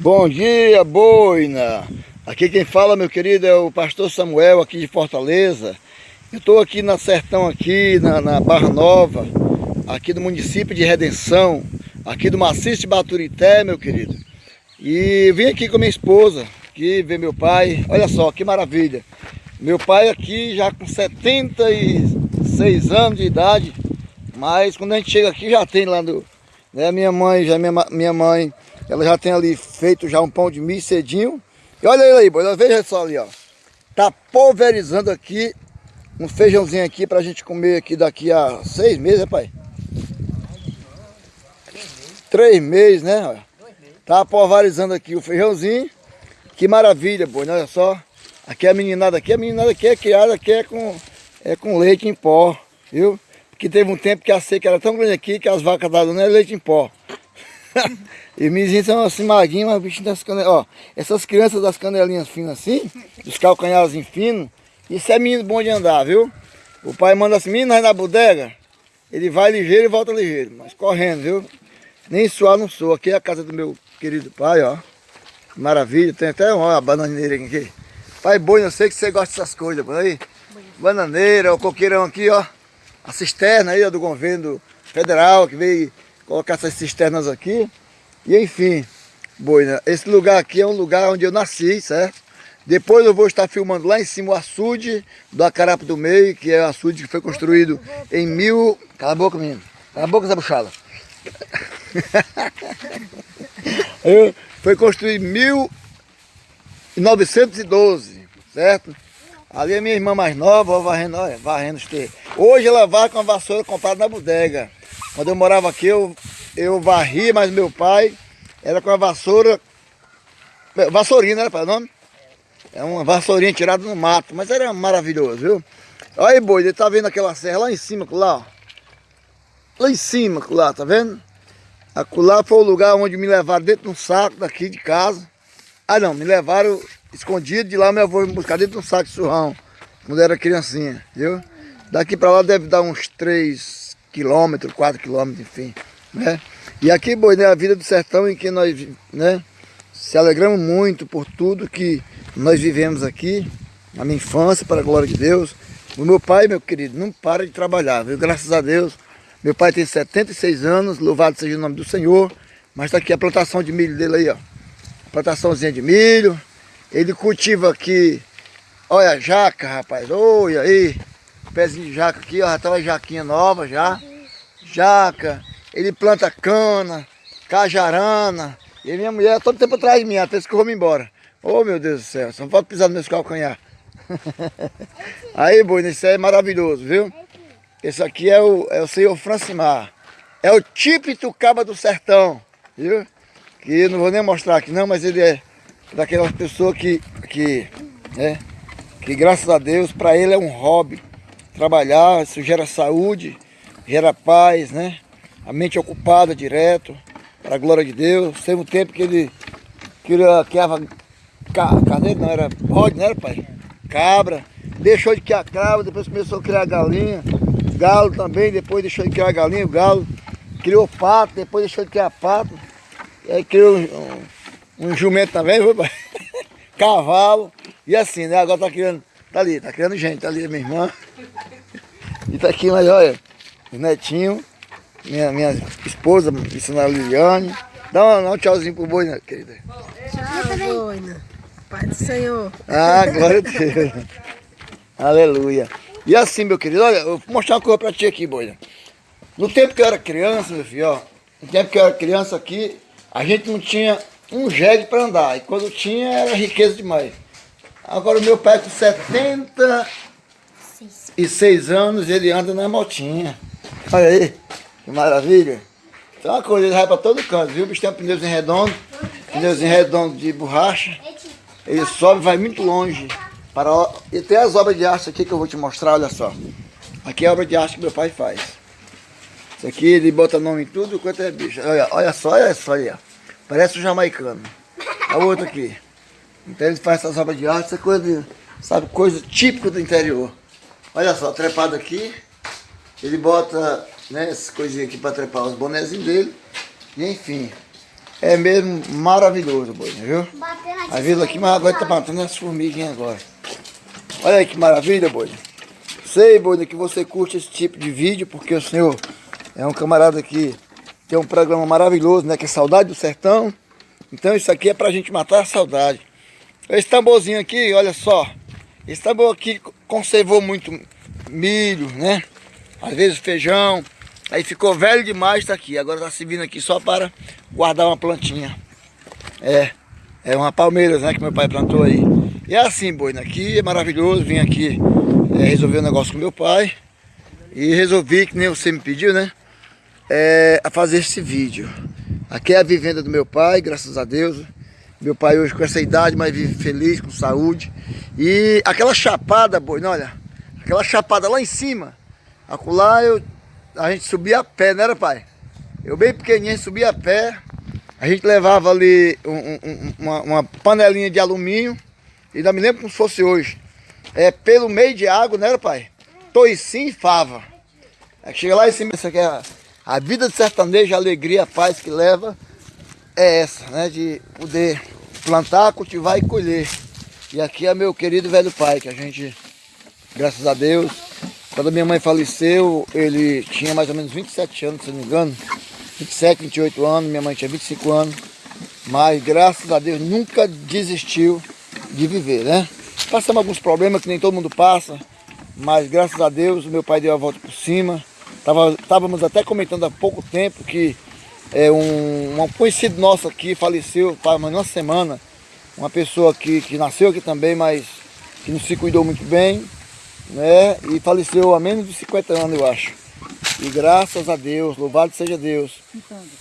Bom dia, boina! Aqui quem fala, meu querido, é o pastor Samuel, aqui de Fortaleza. Eu estou aqui na Sertão, aqui na, na, Barra Nova, aqui do município de Redenção, aqui do maciço de Baturité, meu querido. E vim aqui com minha esposa, aqui ver meu pai. Olha só, que maravilha! Meu pai aqui já com 76 anos de idade, mas quando a gente chega aqui já tem lá do... Né, minha mãe, já minha, minha mãe ela já tem ali feito já um pão de milho cedinho. E olha ele aí, boa, veja só ali, ó. Tá pulverizando aqui um feijãozinho aqui pra gente comer aqui daqui a seis meses, pai? Três meses, né? Tá pulverizando aqui o feijãozinho. Que maravilha, boi, olha só. Aqui é a meninada aqui, a meninada aqui é criada aqui é com, é com leite em pó, viu? Porque teve um tempo que a seca era tão grande aqui que as vacas davam é leite em pó. e os meninos são assim magrinhos, mas bichinho das canelas. Ó, essas crianças das canelinhas finas assim, dos calcanhares finos, isso é menino bom de andar, viu? O pai manda assim, menino vai na bodega, ele vai ligeiro e volta ligeiro, mas correndo, viu? Nem suar não sou. Aqui é a casa do meu querido pai, ó. Maravilha, tem até uma bananeira aqui. Pai boi, eu sei que você gosta dessas coisas, por aí. Bananeira, o coqueirão aqui, ó. A cisterna aí, ó, do governo federal que veio colocar essas cisternas aqui. E enfim, boina, esse lugar aqui é um lugar onde eu nasci, certo? Depois eu vou estar filmando lá em cima o açude do Acarapo do Meio, que é o açude que foi construído em mil... Cala a boca, menino. Cala a boca, Zé Buchala. foi construído em 1912, certo? Ali é minha irmã mais nova, varrendo, olha, varrendo os. Hoje ela vai com a vassoura comprada na bodega. Quando eu morava aqui, eu, eu varria, mas meu pai era com a vassoura, vassourinha, né, pai, o nome? É uma vassourinha tirada no mato, mas era maravilhoso, viu? Olha aí, boi, ele tá vendo aquela serra lá em cima, lá, ó. Lá em cima, lá, tá vendo? Acolá foi o lugar onde me levaram dentro de um saco daqui de casa. Ah, não, me levaram escondido de lá, meu avô me buscar dentro de um saco de surrão, quando era criancinha, viu? Daqui pra lá deve dar uns 3, quilômetros, 4 quilômetros, enfim. Né? E aqui, boi, né, a vida do sertão em que nós né, se alegramos muito por tudo que nós vivemos aqui, na minha infância, para a glória de Deus. O meu pai, meu querido, não para de trabalhar, viu? Graças a Deus. Meu pai tem 76 anos, louvado seja o nome do Senhor. Mas está aqui a plantação de milho dele aí, ó. Plantaçãozinha de milho. Ele cultiva aqui, olha, jaca, rapaz, olha aí pezinho de jaca aqui, ó, já tá uma jaquinha nova já. Jaca, ele planta cana, cajarana. E minha mulher todo tempo atrás de mim, até que eu vou me embora. Oh meu Deus do céu, só não pode pisar no meu calcanhar. Aí, boi, isso é maravilhoso, viu? Esse aqui é o, é o senhor Francimar. É o típico caba do sertão, viu? Que não vou nem mostrar aqui não, mas ele é daquelas pessoas que, que, né, que graças a Deus, para ele é um hobby trabalhar, isso gera saúde, gera paz, né? A mente ocupada direto, para a glória de Deus. Teve um tempo que ele criava carneiro, não, era bode, não era pai? Cabra, deixou de criar cabra, depois começou a criar galinha, galo também, depois deixou de criar galinha, o galo criou pato, depois deixou de criar pato, e aí criou um, um, um jumento também, cavalo, e assim, né? Agora tá criando, tá ali, tá criando gente, tá ali minha irmã. E tá aqui, mas olha, os netinhos, minha, minha esposa, ensinar a Liliane. Dá um, dá um tchauzinho pro boi, né, querida? Tchau, boina. Pai do Senhor. Ah, glória a Deus. Aleluia. E assim, meu querido, olha, eu vou mostrar uma coisa pra ti aqui, boina. No tempo que eu era criança, meu filho, ó, no tempo que eu era criança aqui, a gente não tinha um jegue para andar. E quando tinha, era riqueza demais. Agora o meu pai com 70 e seis anos ele anda na motinha. Olha aí, que maravilha. Então uma coisa, ele vai para todo canto, viu? O bicho tem um pneuzinho redondo, pneuzinho redondo de borracha. Ele sobe vai muito longe. Para... E tem as obras de arte aqui que eu vou te mostrar, olha só. Aqui é a obra de arte que meu pai faz. Isso aqui ele bota nome em tudo quanto é bicho. Olha, olha só, olha só ó. Parece um jamaicano. Olha o outro aqui. Então ele faz essas obras de arte, essa coisa, sabe, coisa típica do interior. Olha só, trepado aqui. Ele bota né, essas coisinhas aqui para trepar os bonezinhos dele. E enfim. É mesmo maravilhoso, boina, viu? A vila aqui, mas agora tá batendo as formiguinhas agora. Olha aí que maravilha, boina. Sei, boina, que você curte esse tipo de vídeo, porque o senhor é um camarada que tem um programa maravilhoso, né? Que é Saudade do Sertão. Então isso aqui é pra gente matar a saudade. Esse tamborzinho aqui, olha só. Esse tambor aqui conservou muito milho, né? Às vezes feijão. Aí ficou velho demais, tá aqui. Agora tá servindo aqui só para guardar uma plantinha. É, é uma palmeiras, né, que meu pai plantou aí. E é assim, boina, aqui é maravilhoso. Vim aqui é, resolver um negócio com meu pai. E resolvi, que nem você me pediu, né? É, a fazer esse vídeo. Aqui é a vivenda do meu pai, graças a Deus. Meu pai hoje com essa idade, mas vive feliz, com saúde. E aquela chapada, boina, olha. Aquela chapada lá em cima. Acolá eu a gente subia a pé, não era pai? Eu bem pequenininho subia a pé, a gente levava ali um, um, uma, uma, panelinha de alumínio, e ainda me lembro como se fosse hoje. É, pelo meio de água, não era pai? Toicinho e fava. É chega lá em cima, isso aqui é a, a vida de sertanejo, a alegria, a paz que leva, é essa, né? De poder plantar, cultivar e colher. E aqui é meu querido velho pai, que a gente, graças a Deus, quando minha mãe faleceu, ele tinha mais ou menos 27 anos, se não me engano. 27, 28 anos, minha mãe tinha 25 anos. Mas graças a Deus nunca desistiu de viver, né? Passamos alguns problemas que nem todo mundo passa. Mas graças a Deus meu pai deu a volta por cima. Tava, estávamos até comentando há pouco tempo que é, um, um conhecido nosso aqui faleceu, faz uma semana. Uma pessoa que, que nasceu aqui também, mas que não se cuidou muito bem né? E faleceu há menos de 50 anos, eu acho. E graças a Deus, louvado seja Deus,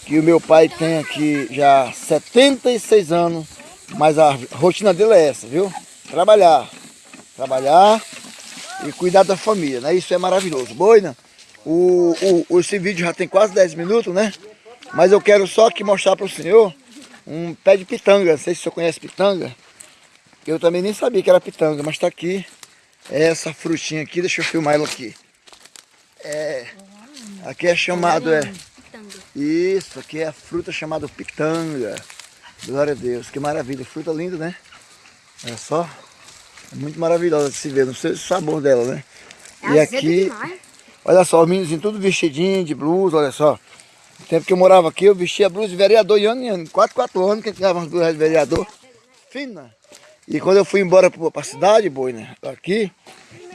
que o meu pai tem aqui já 76 anos, mas a rotina dele é essa, viu? Trabalhar, trabalhar e cuidar da família, né? Isso é maravilhoso. Boina, o, o, esse vídeo já tem quase 10 minutos, né? Mas eu quero só aqui mostrar para o senhor um pé de pitanga. Não sei se o senhor conhece pitanga. Eu também nem sabia que era pitanga, mas está aqui essa frutinha aqui, deixa eu filmar ela aqui. É, aqui é chamado, é, isso, aqui é a fruta chamada pitanga. Glória a Deus, que maravilha, fruta linda, né? Olha só, é muito maravilhosa de se ver, não sei o sabor dela, né? É e aqui, olha só, os meninos tudo vestidinho de blusa, olha só. Tempo que eu morava aqui, eu vestia a blusa de vereador, e ano em ano, 4, 4 anos que a gente ganhava as blusas de vereador. Fina. E quando eu fui embora para a cidade, boi, né? Aqui,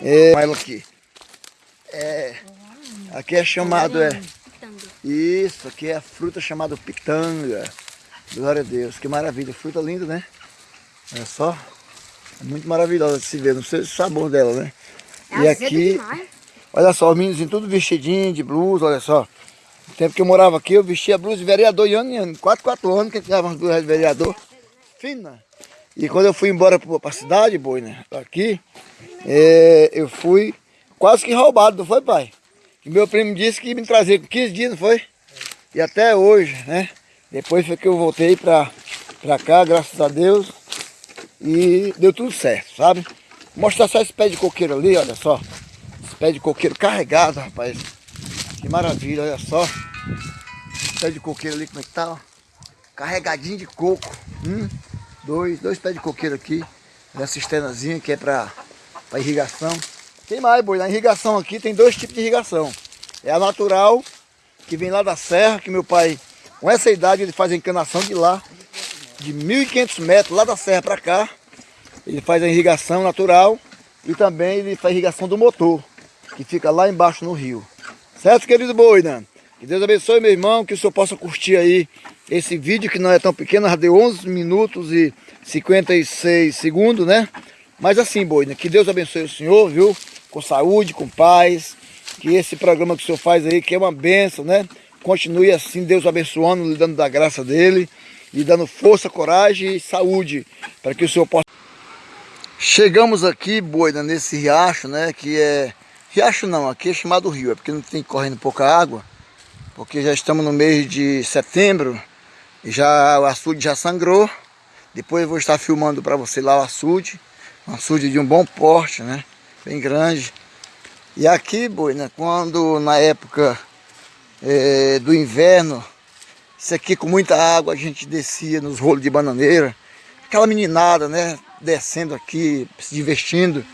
é, aqui. É, aqui é chamado, é, isso, aqui é a fruta chamada pitanga. Glória a Deus, que maravilha, fruta linda, né? Olha só, é muito maravilhosa de se ver, não sei o sabor dela, né? É e aqui, olha só, os meninos tudo vestidinho de blusa, olha só. No tempo que eu morava aqui, eu vestia blusa de vereador e ano em ano, 4, 4 anos que eu tinha umas blusas de vereador. Fina. E quando eu fui embora para a cidade, boi, né? Aqui, é, eu fui quase que roubado, não foi, pai? E meu primo disse que me trazer com 15 dias, não foi? E até hoje, né? Depois foi que eu voltei para cá, graças a Deus. E deu tudo certo, sabe? Mostrar só esse pé de coqueiro ali, olha só. Esse pé de coqueiro carregado, rapaz. Que maravilha, olha só. Pé de coqueiro ali, como é que tá, ó. Carregadinho de coco. Hum dois, dois pés de coqueiro aqui, na cisternazinha que é para irrigação. Tem mais, boi, na irrigação aqui tem dois tipos de irrigação. É a natural, que vem lá da serra, que meu pai, com essa idade, ele faz a encanação de lá, de 1.500 metros, lá da serra para cá. Ele faz a irrigação natural e também ele faz a irrigação do motor, que fica lá embaixo no rio. Certo, querido boi, né? Que Deus abençoe, meu irmão, que o senhor possa curtir aí esse vídeo que não é tão pequeno, deu 11 minutos e 56 segundos, né? Mas assim, Boina, que Deus abençoe o senhor, viu? Com saúde, com paz, que esse programa que o senhor faz aí, que é uma benção, né? Continue assim, Deus abençoando, lhe dando da graça dele, lhe dando força, coragem e saúde, para que o senhor possa... Chegamos aqui, Boina, nesse riacho, né? Que é... Riacho não, aqui é chamado rio, é porque não tem correndo pouca água, porque já estamos no mês de setembro, já o açude já sangrou. Depois eu vou estar filmando para você lá o açude. Um açude de um bom porte, né? Bem grande. E aqui, boi, né? Quando na época é, do inverno Isso aqui com muita água, a gente descia nos rolos de bananeira. Aquela meninada, né? Descendo aqui, se divertindo.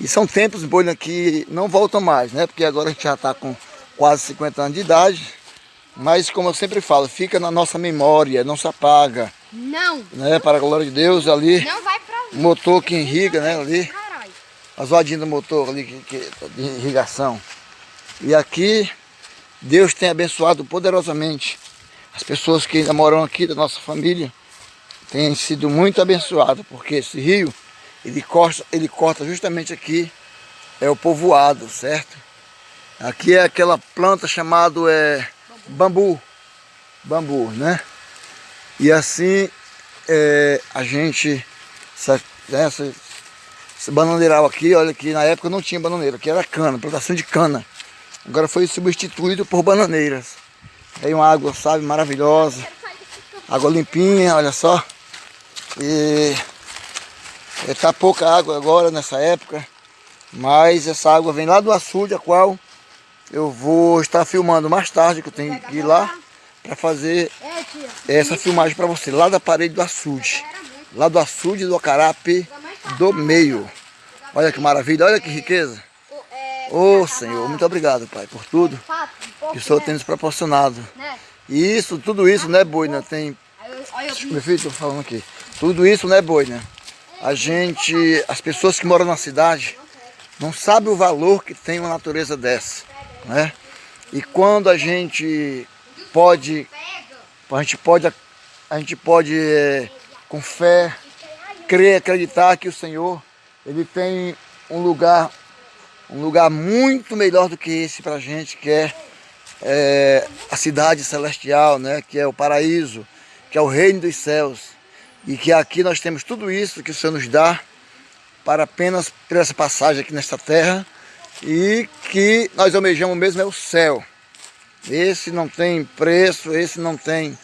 E são tempos, Boina, que não voltam mais, né? Porque agora a gente já está com quase 50 anos de idade. Mas, como eu sempre falo, fica na nossa memória, não se apaga. Não. Né? Para a glória de Deus, ali, Não vai pra o motor que irriga, né? Ali, Caralho. as rodinhas do motor ali, que, que, de irrigação. E aqui, Deus tem abençoado poderosamente as pessoas que ainda moram aqui, da nossa família. Têm sido muito abençoadas, porque esse rio, ele corta, ele corta justamente aqui, é o povoado, certo? Aqui é aquela planta chamada é, bambu. Bambu, né? E assim é, a gente, essa, essa, esse bananeiral aqui, olha que na época não tinha bananeira, aqui era cana, plantação de cana. Agora foi substituído por bananeiras. Tem uma água, sabe, maravilhosa. Água limpinha, olha só. E está pouca água agora nessa época. Mas essa água vem lá do açude, a qual eu vou estar filmando mais tarde, que eu tenho que ir lá para fazer É, essa filmagem para você, lá da parede do açude. Lá do açude do Acarape do meio. Olha que maravilha, olha que riqueza. É, Ô Senhor, muito obrigado, Pai, por tudo que o Senhor né? tem nos proporcionado. Né? E isso, tudo isso, né, Boina? Tem. Aí eu- Olha eu Meu filho, tô falando aqui. Tudo isso, né, Boina? A gente, as pessoas que moram na cidade, não sabem o valor que tem uma natureza dessa, né? E quando a gente pode, a gente pode, a gente pode é, com fé, crer, acreditar que o Senhor, Ele tem um lugar, um lugar muito melhor do que esse pra gente, que é é, a cidade celestial, né? que é o paraíso, que é o reino dos céus. E que aqui nós temos tudo isso que o Senhor nos dá para apenas ter essa passagem aqui nesta terra e que nós almejamos mesmo é o céu. Esse não tem preço, esse não tem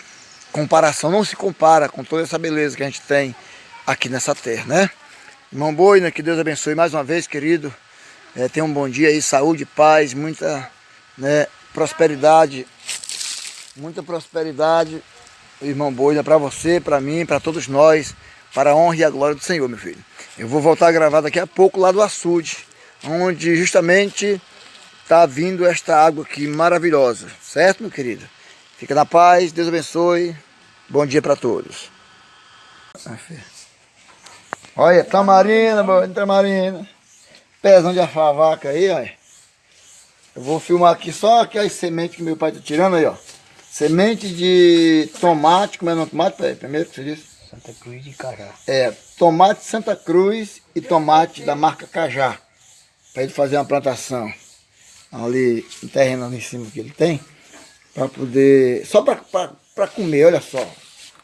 comparação, não se compara com toda essa beleza que a gente tem aqui nessa terra, né? Irmão Boina, que Deus abençoe mais uma vez, querido. É, tenha um bom dia aí, saúde, paz, muita né, prosperidade, muita prosperidade, irmão Boina, para você, para mim, para todos nós, para a honra e a glória do Senhor, meu filho. Eu vou voltar a gravar daqui a pouco lá do açude, onde justamente está vindo esta água aqui maravilhosa, certo, meu querido? Fica na paz, Deus abençoe, bom dia para todos. Olha, tamarina, boa, tamarina. Pezão de afavaca aí, olha. Eu vou filmar aqui só aquelas sementes que meu pai tá tirando aí, ó. Semente de tomate, como é o nome tomate? Peraí, primeiro que você disse? Santa Cruz de Cará. É, tomate Santa Cruz e tomate da marca Cajá. Para ele fazer uma plantação ali, no terreno ali em cima que ele tem. Para poder, só para comer, olha só.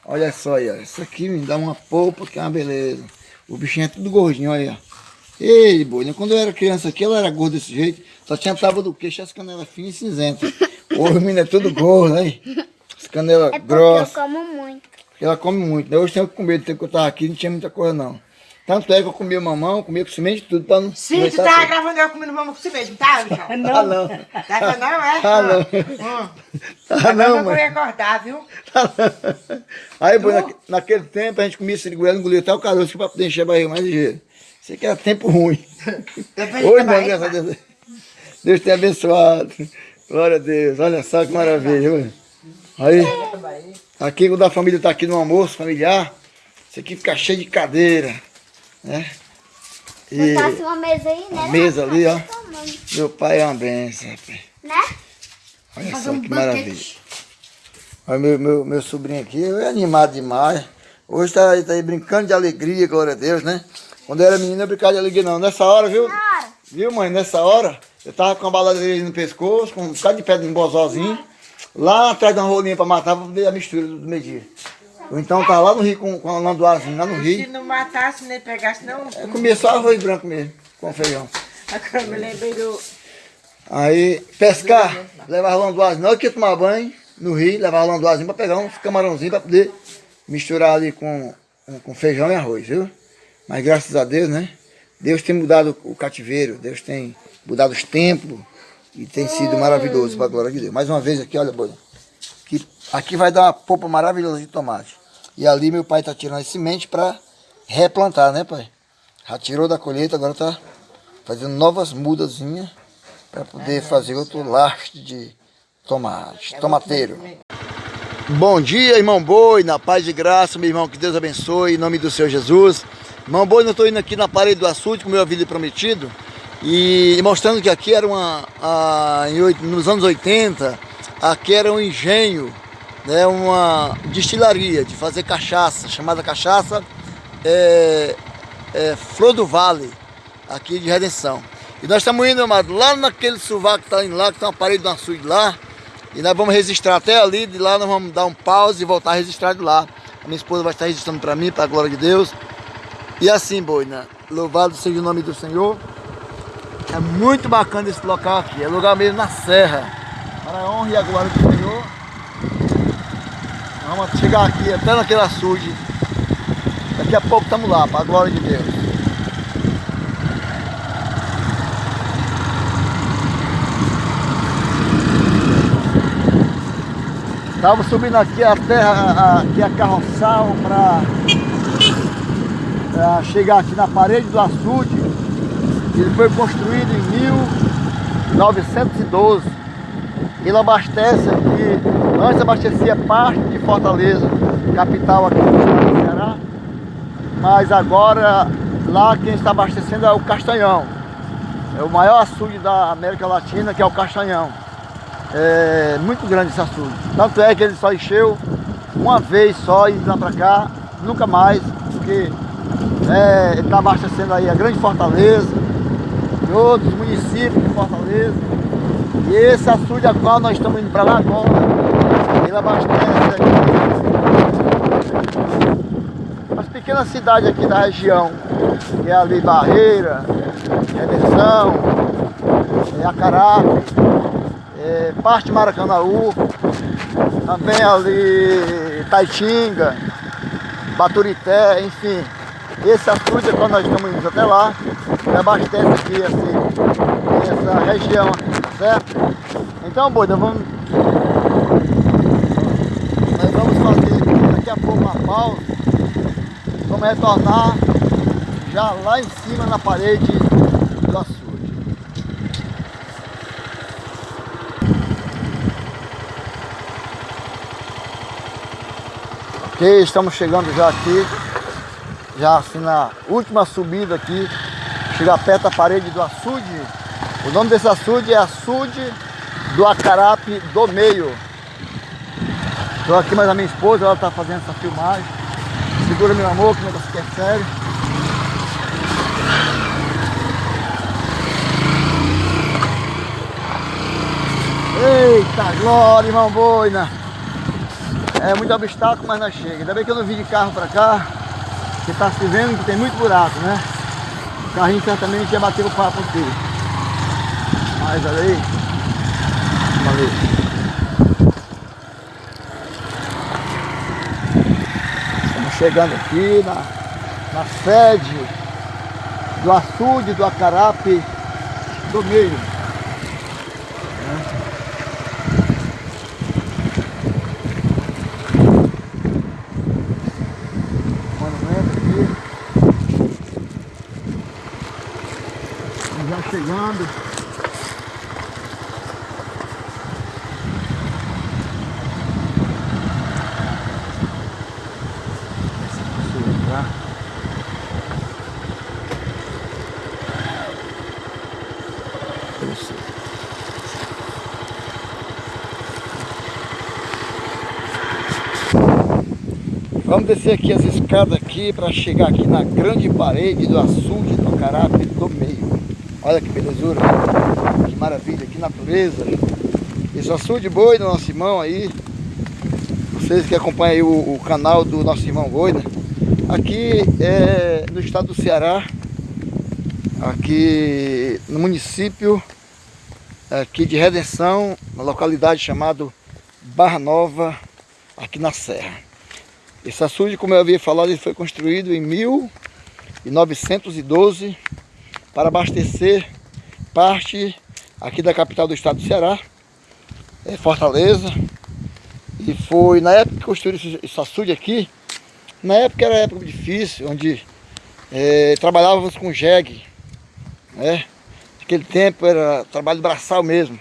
Olha só aí, ó. Isso aqui me dá uma polpa que é uma beleza. O bichinho é tudo gordinho, olha aí, ó. Ei, boina, quando eu era criança aqui, ela era gorda desse jeito. Só tinha tábua do queixo, as canelas finas e cinzentas. Hoje o menino é tudo gordo, aí. As canelas É grossas. eu como muito. Ela come muito, né? Hoje tenho que comer, tempo que eu tava aqui, não tinha muita coisa não. Tanto é que eu comia mamão, comia com semente e tudo, pra não... Sim, tu começar tava gravando eu comendo mamão com você mesmo, tá, Michel? Ah, não. Tá não, é? Ah, não. Hum. Ah, Agora não, eu vou mãe. acordar, viu? Aí, boy, naque- naquele tempo, a gente comia siriguela, engolia até o caroço pra poder encher a barriga mais ligeiro. Isso aqui era tempo ruim. Depois Hoje não, graças a Deus. Deus tem abençoado. Glória a Deus. Olha só que maravilha. olha. Aí, aqui quando a família tá aqui no almoço familiar, isso aqui fica cheio de cadeira. Né? E Botasse uma mesa aí, né? a mesa ali, ó. Tomando, Meu pai é uma benção. rapaz. Né? Olha Fazer só um que banquete. maravilha. Olha meu, meu, meu sobrinho aqui, é animado demais. Hoje tá, aí- tá aí brincando de alegria, glória a Deus, né? Quando eu era menino, eu brincava de alegria não. Nessa hora, viu? Viu, mãe? Nessa hora, eu tava com a baladeira no pescoço, com um bocado de pedra no bozózinho, lá atrás de uma rolinha pra matar, pra ver a mistura do, meio-dia. Ou então tava lá no rio com, com a landoazinha, lá no Se rio. não matasse, nem pegasse, não. Eu comia só arroz branco mesmo, com feijão. Agora me lembrei do. Aí, pescar, levava landoazinho, na hora que ia tomar banho, no rio, levava landoazinho pra pegar uns camarãozinhos pra poder misturar ali com, com feijão e arroz, viu? Mas graças a Deus, né? Deus tem mudado o cativeiro, Deus tem mudado os tempos e tem sido maravilhoso para a glória de Deus. Mais uma vez aqui, olha, boia. que aqui vai dar uma polpa maravilhosa de tomate. E ali meu pai está tirando as sementes para replantar, né pai? Já tirou da colheita, agora está fazendo novas mudazinhas para poder fazer outro lastro de tomate, tomateiro. Bom dia, irmão Boi, na paz de graça, meu irmão, que Deus abençoe, em nome do Senhor Jesus. Irmão Boi, eu estou indo aqui na parede do açude, como eu havia prometido, e mostrando que aqui era uma, a, em, nos anos 80, aqui era um engenho, né, uma destilaria de fazer cachaça, chamada cachaça é, é, Flor do Vale, aqui de Redenção. E nós estamos indo, amado, lá naquele sovaco que está indo lá, que tem uma parede do açude lá, e nós vamos registrar até ali, de lá nós vamos dar um pause e voltar a registrar de lá. A minha esposa vai estar registrando para mim, para a glória de Deus. E assim, boina, louvado seja o nome do Senhor. É muito bacana esse local aqui, é lugar mesmo na serra. Para a honra e a glória do Senhor. Vamos chegar aqui até naquele açude. Daqui a pouco estamos lá, para a glória de Deus. Estava subindo aqui a terra, aqui a carroçal para chegar aqui na parede do açude. Ele foi construído em 1912. Ele abastece aqui, antes abastecia parte de Fortaleza, capital aqui do estado do Ceará. Mas agora lá quem está abastecendo é o Castanhão. É o maior açude da América Latina, que é o Castanhão. É muito grande esse açude. Tanto é que ele só encheu uma vez só e lá para cá, nunca mais, porque é, ele está abastecendo aí a Grande Fortaleza e outros municípios de Fortaleza. E esse açude a qual nós estamos indo para lá agora, ele abastece as pequenas cidades aqui da região, que é ali Barreira, Redenção, é Acarape, é, parte de Maracanaú, também ali Taitinga, Baturité, enfim. Esse açude, quando nós estamos indo até lá, abastece aqui assim, essa região, certo? Então, Boida, vamos... Nós vamos fazer daqui a pouco uma pausa, vamos retornar já lá em cima na parede do açude. Ok, estamos chegando já aqui, já assim na última subida aqui, chegar perto da parede do açude. O nome desse açude é açude do Acarape do Meio. Estou aqui mais a minha esposa, ela está fazendo essa filmagem. Segura meu amor, que o negócio aqui é sério. Eita glória, irmão Boina! É muito obstáculo, mas nós chega. Ainda bem que eu não vim de carro para cá, que está se vendo que tem muito buraco, né? O carrinho certamente ia bater o papo aqui. Mas olha aí. Valeu. Chegando aqui na, na sede do açude do Acarape do meio. chegando. Vamos descer aqui as escadas aqui para chegar aqui na grande parede do açude do Acarape do meio. Olha que belezura, que maravilha, que natureza. Esse açude boi do nosso irmão aí. Vocês que acompanham o, o, canal do nosso irmão boi, né? Aqui é no estado do Ceará, aqui no município aqui de Redenção, na localidade chamada Barra Nova, aqui na Serra. Esse açude, como eu havia falado, ele foi construído em 1912 para abastecer parte aqui da capital do estado do Ceará, é Fortaleza. E foi na época que construíram esse, açude aqui, na época era época difícil, onde é, trabalhávamos com jegue, né? Naquele tempo era trabalho braçal mesmo.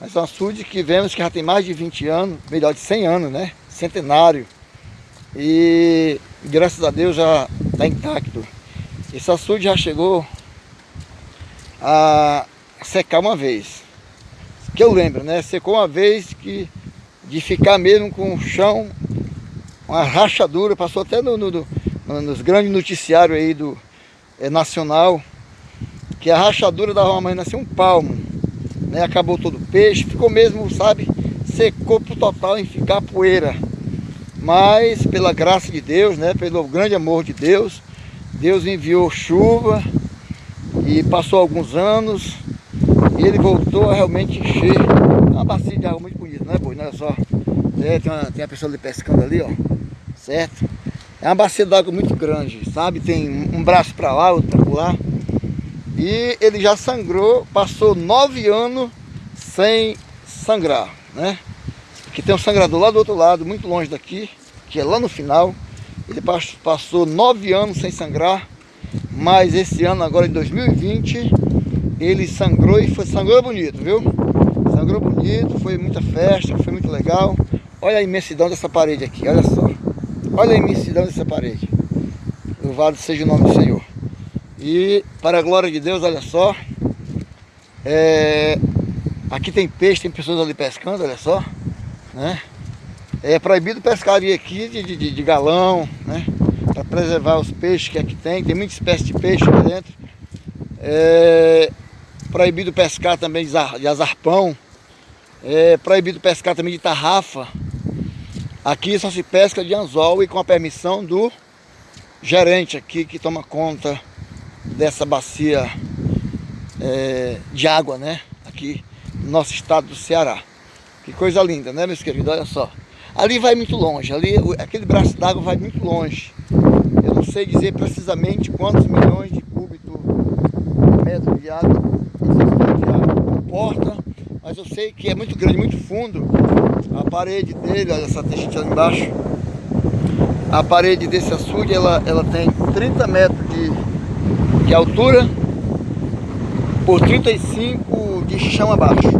Mas é um açude que vemos que já tem mais de 20 anos, melhor de 100 anos, né? Centenário. E graças a Deus já está intacto. Esse açude já chegou a secar uma vez. Que eu lembro, né? Secou uma vez que de ficar mesmo com o chão, uma rachadura, passou até no, no, no nos grandes noticiários aí do é, nacional, que a rachadura dava mais assim um palmo, né? Acabou todo o peixe, ficou mesmo, sabe, secou pro total em ficar poeira. Mas pela graça de Deus, né, pelo grande amor de Deus, Deus enviou chuva e passou alguns anos e ele voltou a realmente encher uma bacia de água muito bonita, não é boi? Olha só, é, tem, uma, tem uma pessoa ali pescando ali, ó, certo? É uma bacia d'água muito grande, sabe? Tem um braço para lá, outro para lá. E ele já sangrou, passou nove anos sem sangrar, né? Que tem um sangrador lá do outro lado, muito longe daqui, que é lá no final. Ele passou nove anos sem sangrar, mas esse ano, agora em 2020, ele sangrou e foi, sangrou bonito, viu? Sangrou bonito, foi muita festa, foi muito legal. Olha a imensidão dessa parede aqui, olha só. Olha a imensidão dessa parede. Louvado seja o nome do Senhor. E para a glória de Deus, olha só. É, aqui tem peixe, tem pessoas ali pescando, olha só né? É proibido pescaria aqui de, de, de galão, né? Para preservar os peixes que aqui tem, tem muita espécie de peixe aqui dentro. É proibido pescar também de azarpão. É proibido pescar também de tarrafa. Aqui só se pesca de anzol e com a permissão do gerente aqui que toma conta dessa bacia é, de água, né? Aqui no nosso estado do Ceará. Que coisa linda, né, meus queridos? Olha só. Ali vai muito longe, ali, aquele braço d'água vai muito longe. Eu não sei dizer precisamente quantos milhões de cúbito metros de água comporta, mas eu sei que é muito grande, muito fundo. A parede dele, olha essa textinha ali embaixo. A parede desse açude, ela, ela tem 30 metros de, de altura por 35 de chão abaixo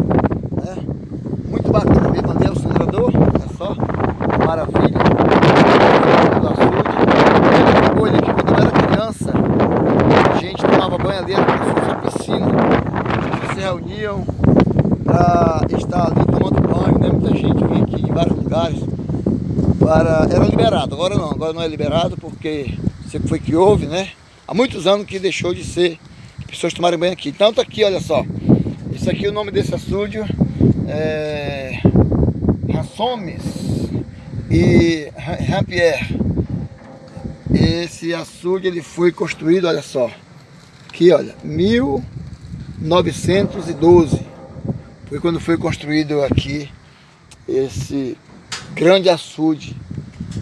bacana mesmo ali é o sangrador, é só maravilha. Do açude. Que quando eu era criança, a gente tomava banho ali, era como se piscina. Eles se reuniam para estar ali tomando banho, né? Muita gente vinha aqui de vários lugares. Para... Era liberado, agora não, agora não é liberado porque sempre foi que houve, né? Há muitos anos que deixou de ser pessoas tomarem banho aqui. Então tá aqui, olha só. Isso aqui é o nome desse açude é, Rassomes e Rampierre. Esse açude ele foi construído, olha só, aqui olha, 1912 foi quando foi construído aqui esse grande açude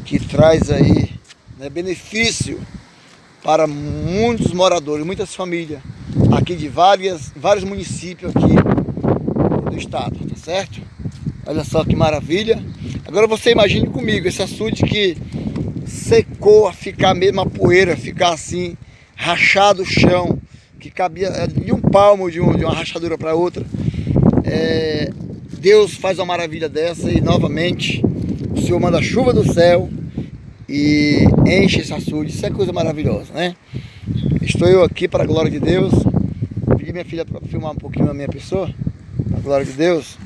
que traz aí né, benefício para muitos moradores, muitas famílias aqui de várias, vários municípios aqui estado, tá certo? Olha só que maravilha. Agora você imagine comigo esse açude que secou a ficar mesmo a poeira, ficar assim, rachado o chão, que cabia é, de um palmo de, um, de uma rachadura para outra. É, Deus faz uma maravilha dessa e novamente o Senhor manda chuva do céu e enche esse açude. Isso é coisa maravilhosa, né? Estou eu aqui para a glória de Deus. Pedi minha filha para filmar um pouquinho a minha pessoa. Glória de Deus.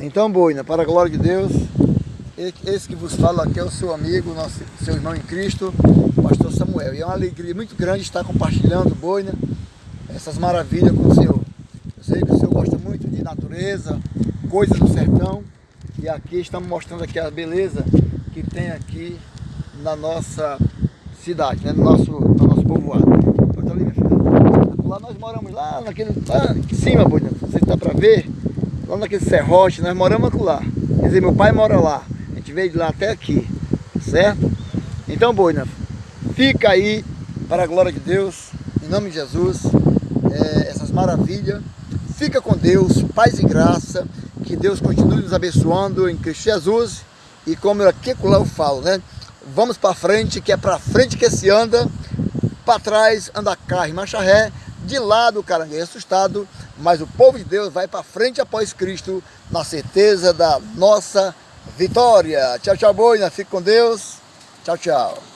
Então, boina, para a glória de Deus, esse que vos fala aqui é o seu amigo, nosso, seu irmão em Cristo, pastor Samuel. E é uma alegria muito grande estar compartilhando, boina, essas maravilhas com o Senhor. Eu sei que o Senhor gosta muito de natureza, coisas do sertão. E aqui estamos mostrando aqui a beleza que tem aqui na nossa cidade, né? no, nosso, no nosso povoado. Pode ali, minha filha lá nós moramos lá naquele, lá em cima, Boina, se dá pra ver, lá naquele serrote, nós moramos lá. Quer dizer, meu pai mora lá, a gente veio de lá até aqui, certo? Então, Boina, fica aí para a glória de Deus, em nome de Jesus, é, essas maravilhas. Fica com Deus, paz e graça, que Deus continue nos abençoando em Cristo Jesus. E como eu aqui lá eu falo, né? Vamos para frente, que é para frente que se anda, para trás anda carro e marcha ré, de lado o caranguejo é assustado, mas o povo de Deus vai para frente após Cristo, na certeza da nossa vitória. Tchau, tchau, boina. Fique com Deus. Tchau, tchau.